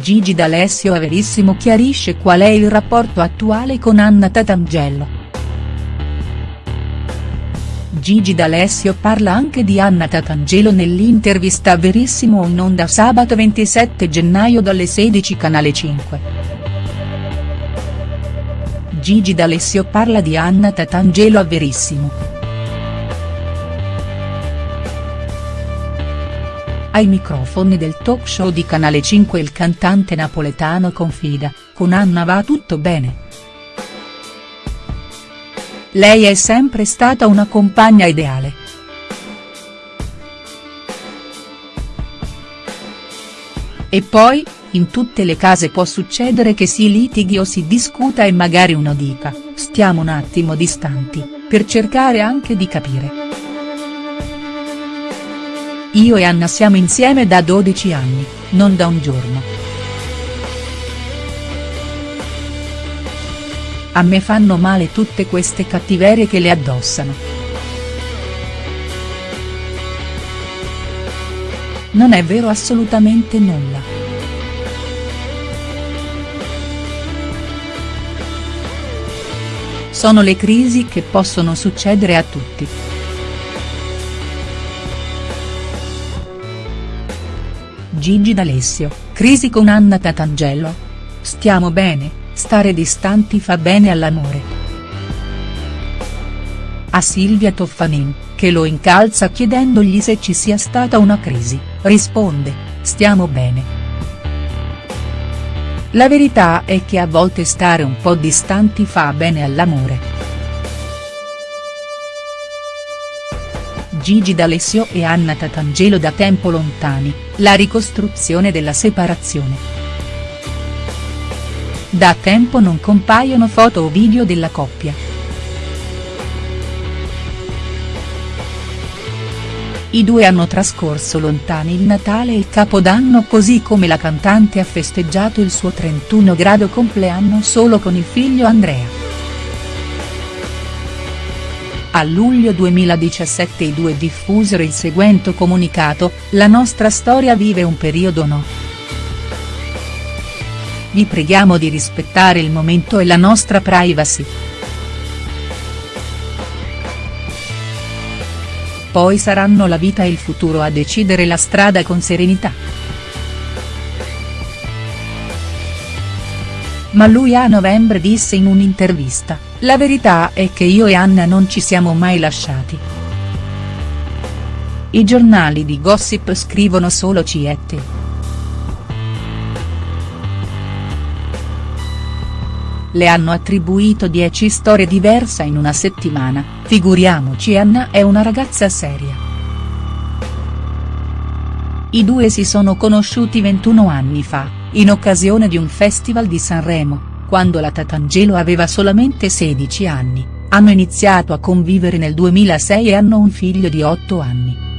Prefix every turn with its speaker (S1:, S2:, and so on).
S1: Gigi D'Alessio a Verissimo chiarisce qual è il rapporto attuale con Anna Tatangelo. Gigi D'Alessio parla anche di Anna Tatangelo nell'intervista a Verissimo in onda sabato 27 gennaio dalle 16 canale 5. Gigi D'Alessio parla di Anna Tatangelo a Verissimo. Ai microfoni del talk show di Canale 5 il cantante napoletano confida, con Anna va tutto bene. Lei è sempre stata una compagna ideale. E poi, in tutte le case può succedere che si litighi o si discuta e magari uno dica, stiamo un attimo distanti, per cercare anche di capire. Io e Anna siamo insieme da 12 anni, non da un giorno. A me fanno male tutte queste cattiverie che le addossano. Non è vero assolutamente nulla. Sono le crisi che possono succedere a tutti. Gigi D'Alessio, crisi con Anna Tatangelo? Stiamo bene, stare distanti fa bene all'amore. A Silvia Toffanin, che lo incalza chiedendogli se ci sia stata una crisi, risponde, stiamo bene. La verità è che a volte stare un po' distanti fa bene all'amore. Gigi D'Alessio e Anna Tatangelo da tempo lontani, la ricostruzione della separazione. Da tempo non compaiono foto o video della coppia. I due hanno trascorso lontani il Natale e il Capodanno così come la cantante ha festeggiato il suo 31 grado compleanno solo con il figlio Andrea. A luglio 2017 i due diffusero il seguente comunicato, la nostra storia vive un periodo no. Vi preghiamo di rispettare il momento e la nostra privacy. Poi saranno la vita e il futuro a decidere la strada con serenità. Ma lui a novembre disse in un'intervista, la verità è che io e Anna non ci siamo mai lasciati. I giornali di gossip scrivono solo ciette. Le hanno attribuito 10 storie diverse in una settimana, figuriamoci Anna è una ragazza seria. I due si sono conosciuti 21 anni fa in occasione di un festival di Sanremo, quando la Tatangelo aveva solamente 16 anni, hanno iniziato a convivere nel 2006 e hanno un figlio di 8 anni.